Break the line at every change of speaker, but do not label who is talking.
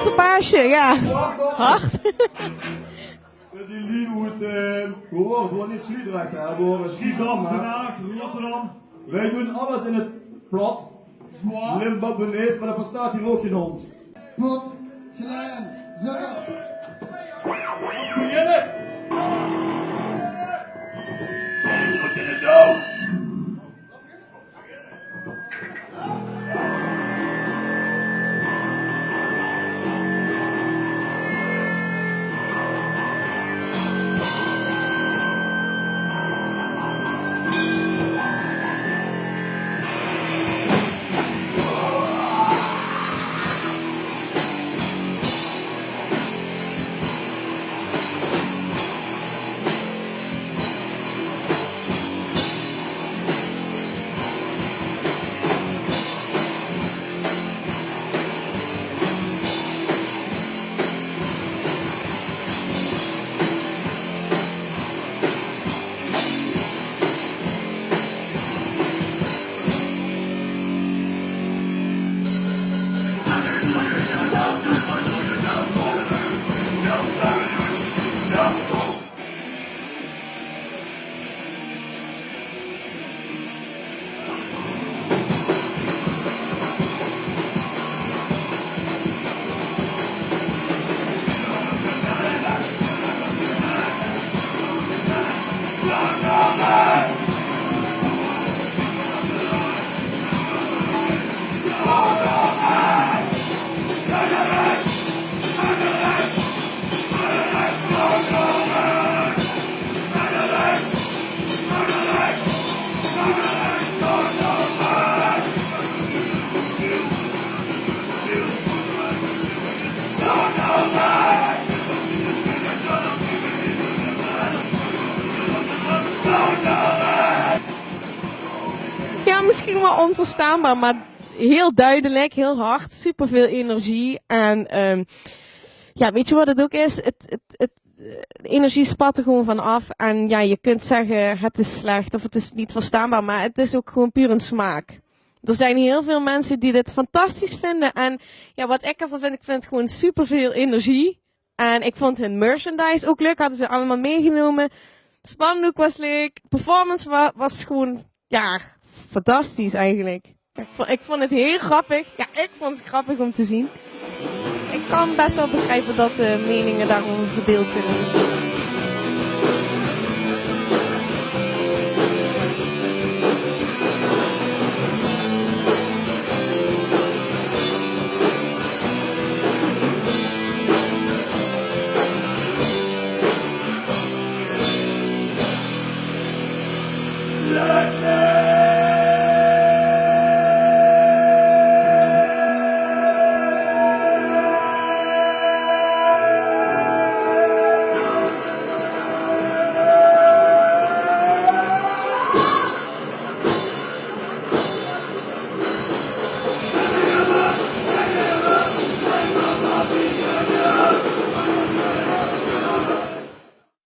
Spaanse paasje, ja. Hard.
Die Liewoed, uh, gewoon, gewoon niet Schiedam hè.
Rotterdam.
Wij doen alles in het plat. Limburg benees, maar dat verstaat hier ook geen hond.
Pot, klein, zukker.
Beginnen!
Misschien wel onverstaanbaar, maar heel duidelijk, heel hard, super veel energie. En ehm ja, weet je wat het ook is? Het, het, het, de energie spat er gewoon van af. En ja, je kunt zeggen het is slecht of het is niet verstaanbaar, maar het is ook gewoon puur een smaak. Er zijn heel veel mensen die dit fantastisch vinden. En ja, wat ik ervan vind, ik vind gewoon super veel energie. En ik vond hun merchandise ook leuk, hadden ze allemaal meegenomen. Spandoek was leuk, performance wa was gewoon, ja, fantastisch eigenlijk. Ik vond, ik vond het heel grappig. Ja, ik vond het grappig om te zien. Ik kan best wel begrijpen dat de meningen daarover verdeeld zijn.